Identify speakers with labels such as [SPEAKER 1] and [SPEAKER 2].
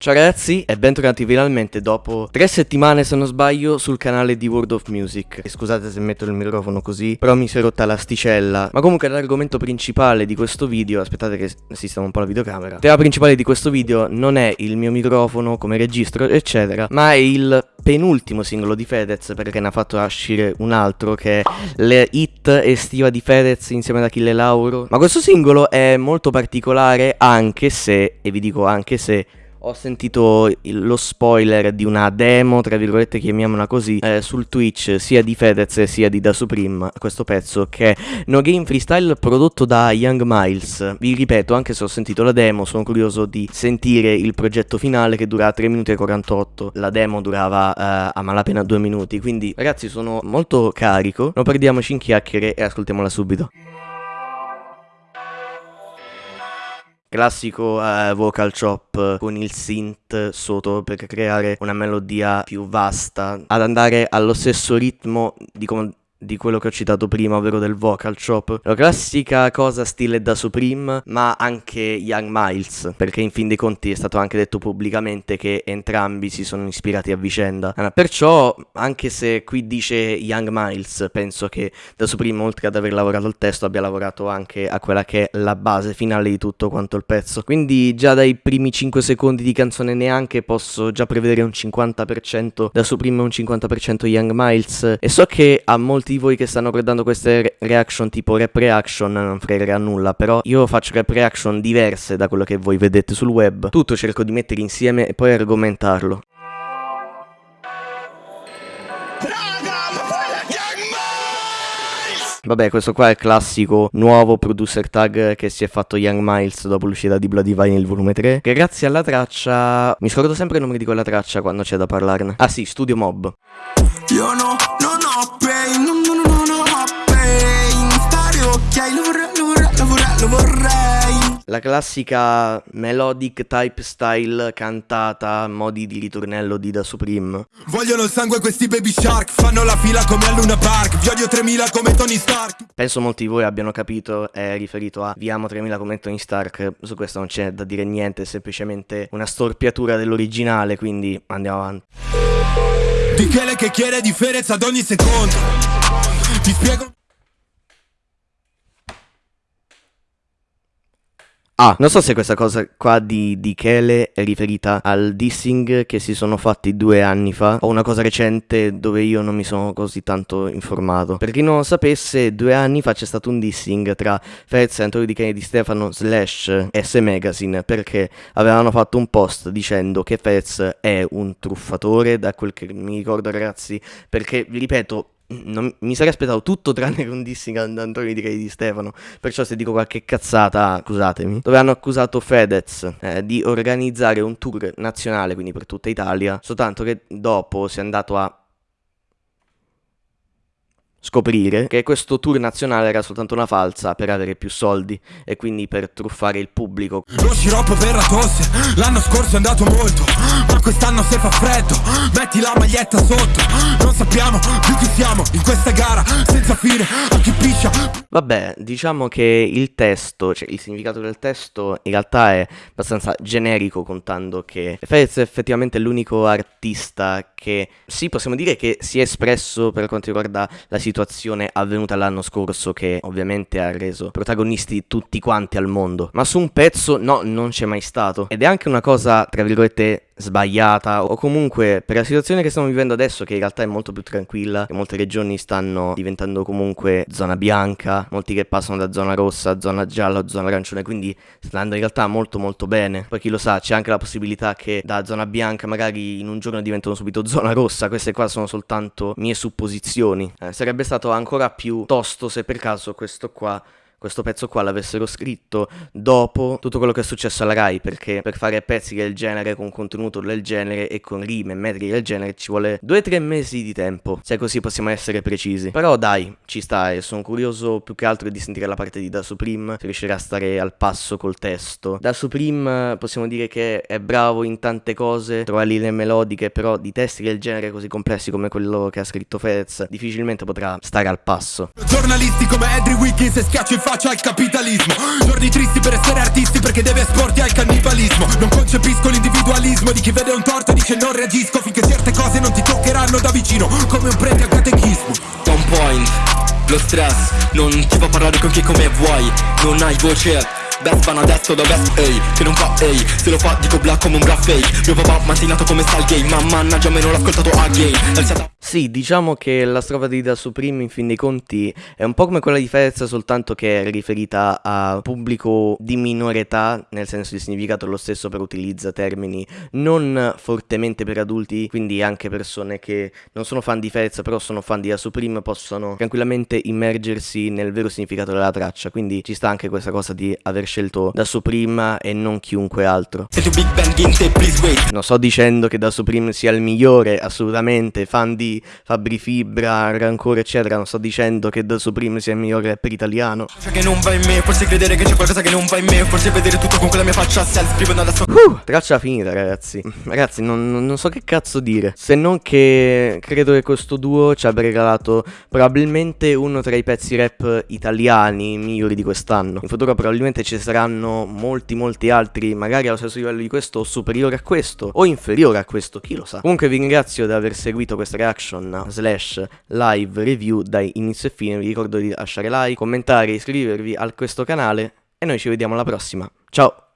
[SPEAKER 1] Ciao ragazzi e bentornati finalmente dopo tre settimane se non sbaglio sul canale di World of Music. E Scusate se metto il microfono così però mi si è rotta l'asticella. Ma comunque l'argomento principale di questo video Aspettate che sistemo un po' la videocamera. Il tema principale di questo video non è il mio microfono come registro eccetera Ma è il penultimo singolo di Fedez perché ne ha fatto uscire un altro che è le hit estiva di Fedez insieme ad Achille Lauro. Ma questo singolo è molto particolare anche se, e vi dico anche se ho sentito lo spoiler di una demo, tra virgolette chiamiamola così, eh, sul Twitch sia di Fedez sia di Da Supreme, questo pezzo che è No Game Freestyle prodotto da Young Miles. Vi ripeto, anche se ho sentito la demo, sono curioso di sentire il progetto finale che dura 3 minuti e 48. La demo durava eh, a malapena 2 minuti, quindi ragazzi sono molto carico. Non perdiamoci in chiacchiere e ascoltiamola subito. Classico eh, vocal chop con il synth sotto per creare una melodia più vasta, ad andare allo stesso ritmo di come di quello che ho citato prima, ovvero del vocal chop. La classica cosa stile da Supreme, ma anche Young Miles, perché in fin dei conti è stato anche detto pubblicamente che entrambi si sono ispirati a vicenda. Perciò, anche se qui dice Young Miles, penso che da Supreme, oltre ad aver lavorato al testo, abbia lavorato anche a quella che è la base finale di tutto quanto il pezzo. Quindi già dai primi 5 secondi di canzone neanche posso già prevedere un 50% da Supreme e un 50% Young Miles. E so che a molti di voi che stanno guardando queste reaction tipo rap reaction non fregherà nulla, però io faccio rap reaction diverse da quello che voi vedete sul web. Tutto cerco di mettere insieme e poi argomentarlo. Vabbè, questo qua è il classico nuovo producer tag che si è fatto Young Miles dopo l'uscita di Bloody Vinyl volume 3. Che grazie alla traccia... Mi scordo sempre il nome di quella traccia quando c'è da parlarne. Ah sì, Studio Mob. Io no, non pain, non, non, non ho pain. Stare ok, lo vorrei, lo vorrei, lo vorrei, lo vorrei. La classica melodic type style cantata modi di ritornello di Da Supreme. Vogliono il sangue questi baby shark, fanno la fila come a Luna Park, vi odio 3000 come Tony Stark. Penso molti di voi abbiano capito, è riferito a Vi amo 3000 come Tony Stark, su questo non c'è da dire niente, è semplicemente una storpiatura dell'originale, quindi andiamo avanti. Di che che chiede differenza ad ogni secondo. Ti spiego Ah, non so se questa cosa qua di, di Kele è riferita al dissing che si sono fatti due anni fa o una cosa recente dove io non mi sono così tanto informato. Per chi non lo sapesse, due anni fa c'è stato un dissing tra Fez e Antonio Di Kene di Stefano slash S Magazine perché avevano fatto un post dicendo che Fez è un truffatore, da quel che mi ricordo ragazzi, perché vi ripeto, non, mi sarei aspettato tutto tranne che un dissing ad Antonio di Di Stefano. Perciò se dico qualche cazzata, scusatemi. Dove hanno accusato Fedez eh, di organizzare un tour nazionale, quindi per tutta Italia. Soltanto che dopo si è andato a scoprire che questo tour nazionale era soltanto una falsa per avere più soldi e quindi per truffare il pubblico. Lo sciroppo per la tosse, l'anno scorso è andato molto, ma quest'anno se fa freddo, metti la maglietta sotto, non sappiamo più chi siamo in questa gara senza fine, a chi piscia. Vabbè, diciamo che il testo, cioè il significato del testo in realtà è abbastanza generico contando che Fedez è effettivamente l'unico artista che sì, possiamo dire che si è espresso per quanto riguarda la situazione situazione avvenuta l'anno scorso che ovviamente ha reso protagonisti tutti quanti al mondo. Ma su un pezzo no, non c'è mai stato. Ed è anche una cosa, tra virgolette, sbagliata o comunque per la situazione che stiamo vivendo adesso che in realtà è molto più tranquilla che molte regioni stanno diventando comunque zona bianca molti che passano da zona rossa zona gialla o zona arancione quindi sta andando in realtà molto molto bene. Poi chi lo sa c'è anche la possibilità che da zona bianca magari in un giorno diventano subito zona rossa. Queste qua sono soltanto mie supposizioni. Eh, sarebbe stato ancora più tosto se per caso questo qua questo pezzo qua l'avessero scritto dopo tutto quello che è successo alla Rai, perché per fare pezzi del genere, con contenuto del genere e con rime e metri del genere ci vuole 2-3 mesi di tempo, se così possiamo essere precisi. Però dai, ci sta e sono curioso più che altro di sentire la parte di Da Supreme, se riuscirà a stare al passo col testo. Da Supreme possiamo dire che è bravo in tante cose, trova linee melodiche, però di testi del genere così complessi come quello che ha scritto Fez, difficilmente potrà stare al passo. Giornalisti come Edry Wiggins e schiaccio
[SPEAKER 2] faccia al capitalismo. Giorni tristi per essere artisti perché deve esporti al cannibalismo. Non concepisco l'individualismo di chi vede un torto e dice non reagisco Finché certe cose non ti toccheranno da vicino come un prete a catechismo.
[SPEAKER 3] On point, lo stress non ti fa parlare con chi come vuoi Non hai voce Best vanno adesso da West ehi Che non fa ehi Se lo fa dico black come un bra fake Mio papà mattinato come sta il game Ma mannaggia me non l'ho ascoltato again
[SPEAKER 1] Sì diciamo che la strofa di Da Supreme in fin dei conti È un po' come quella di Fez Soltanto che è riferita a pubblico di minore età Nel senso di significato lo stesso però utilizza termini Non fortemente per adulti Quindi anche persone che non sono fan di Fez Però sono fan di Da Supreme Possono tranquillamente immergersi nel vero significato della traccia Quindi ci sta anche questa cosa di aver scelto da Supreme e non chiunque altro. Non sto dicendo che da Supreme sia il migliore, assolutamente, fan di Fabri Fibra, Rancore eccetera, non sto dicendo che da Supreme sia il migliore rapper italiano.
[SPEAKER 3] Che non va in me, forse credere che c'è qualcosa che non va in me, forse vedere tutto con quella mia faccia self scrivendo adesso.
[SPEAKER 1] Uh, traccia finita ragazzi. Ragazzi, non, non so che cazzo dire, se non che credo che questo duo ci abbia regalato probabilmente uno tra i pezzi rap italiani migliori di quest'anno. In futuro probabilmente ci saranno molti molti altri magari allo stesso livello di questo o superiore a questo o inferiore a questo, chi lo sa. Comunque vi ringrazio di aver seguito questa reaction slash live review dai inizio e fine, vi ricordo di lasciare like, commentare, iscrivervi a questo canale e noi ci vediamo alla prossima. Ciao!